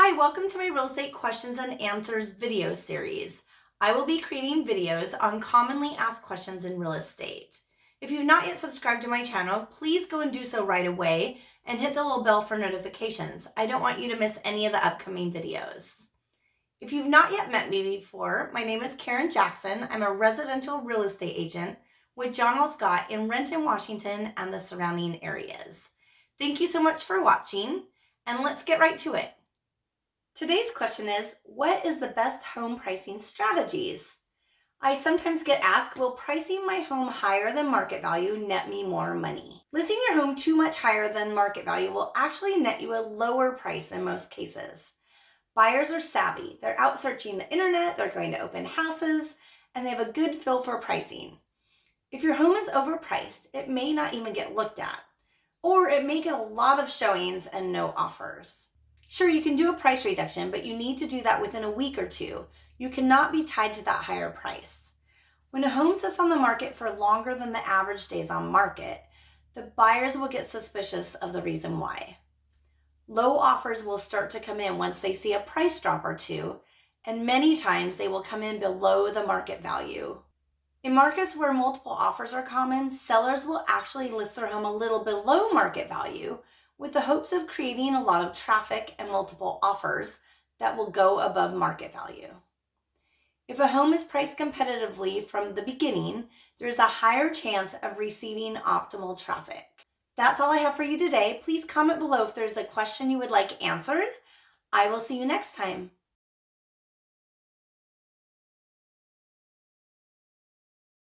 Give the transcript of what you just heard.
Hi, welcome to my real estate questions and answers video series. I will be creating videos on commonly asked questions in real estate. If you've not yet subscribed to my channel, please go and do so right away and hit the little bell for notifications. I don't want you to miss any of the upcoming videos. If you've not yet met me before, my name is Karen Jackson. I'm a residential real estate agent with John L. Scott in Renton, Washington and the surrounding areas. Thank you so much for watching and let's get right to it. Today's question is, what is the best home pricing strategies? I sometimes get asked, will pricing my home higher than market value net me more money? Listing your home too much higher than market value will actually net you a lower price in most cases. Buyers are savvy. They're out searching the internet, they're going to open houses, and they have a good feel for pricing. If your home is overpriced, it may not even get looked at, or it may get a lot of showings and no offers. Sure, you can do a price reduction, but you need to do that within a week or two. You cannot be tied to that higher price. When a home sits on the market for longer than the average days on market, the buyers will get suspicious of the reason why. Low offers will start to come in once they see a price drop or two, and many times they will come in below the market value. In markets where multiple offers are common, sellers will actually list their home a little below market value with the hopes of creating a lot of traffic and multiple offers that will go above market value. If a home is priced competitively from the beginning, there's a higher chance of receiving optimal traffic. That's all I have for you today. Please comment below if there's a question you would like answered. I will see you next time.